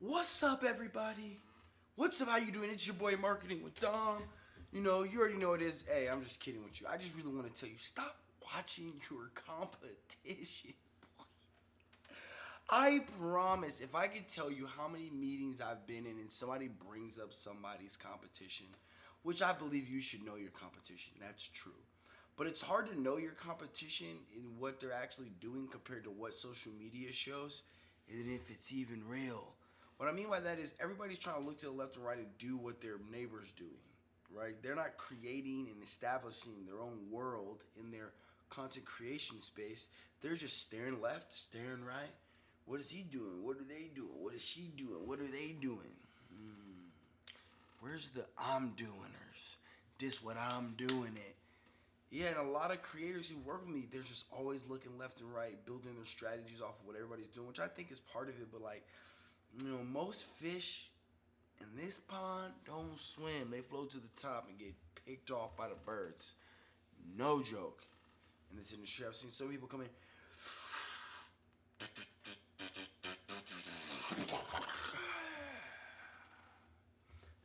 What's up, everybody? What's up? How you doing? It's your boy Marketing with Dom. You know, you already know it is. Hey, I'm just kidding with you. I just really want to tell you, stop watching your competition. I promise, if I could tell you how many meetings I've been in and somebody brings up somebody's competition, which I believe you should know your competition. That's true. But it's hard to know your competition in what they're actually doing compared to what social media shows and if it's even real. What I mean by that is everybody's trying to look to the left and right and do what their neighbor's doing, right? They're not creating and establishing their own world in their content creation space. They're just staring left, staring right. What is he doing? What are they doing? What is she doing? What are they doing? Hmm. Where's the I'm doingers? This what I'm doing it. Yeah, and a lot of creators who work with me, they're just always looking left and right, building their strategies off of what everybody's doing, which I think is part of it. But like, you know, most fish in this pond don't swim. They float to the top and get picked off by the birds. No joke. In this industry, I've seen so many people come in.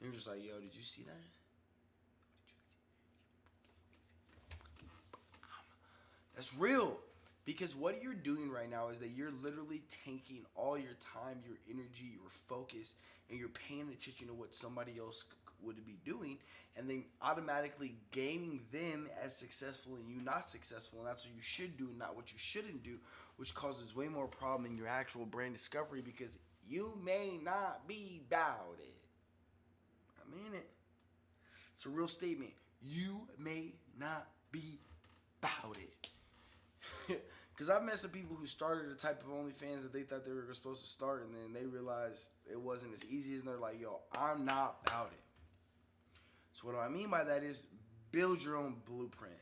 And you're just like, yo, did you see that? That's real. Because what you're doing right now is that you're literally taking all your time, your energy, your focus, and you're paying attention to what somebody else would be doing, and then automatically gaming them as successful and you not successful, and that's what you should do, not what you shouldn't do, which causes way more problem in your actual brand discovery because you may not be about it. I mean it. It's a real statement. You may not be about it. Because I've met some people who started a type of OnlyFans that they thought they were supposed to start, and then they realized it wasn't as easy as they're like, yo, I'm not about it. So what do I mean by that is build your own blueprint.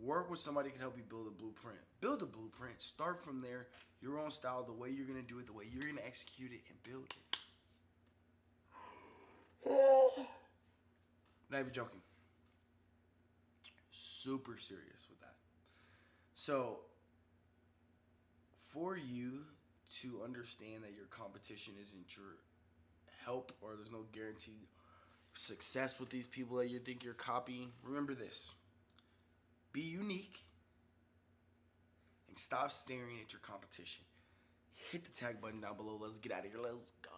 Work with somebody who can help you build a blueprint. Build a blueprint. Start from there. Your own style, the way you're gonna do it, the way you're gonna execute it, and build it. Not even joking. Super serious with that. So for you to understand that your competition isn't your help or there's no guaranteed success with these people that you think you're copying, remember this. Be unique and stop staring at your competition. Hit the tag button down below. Let's get out of here. Let's go.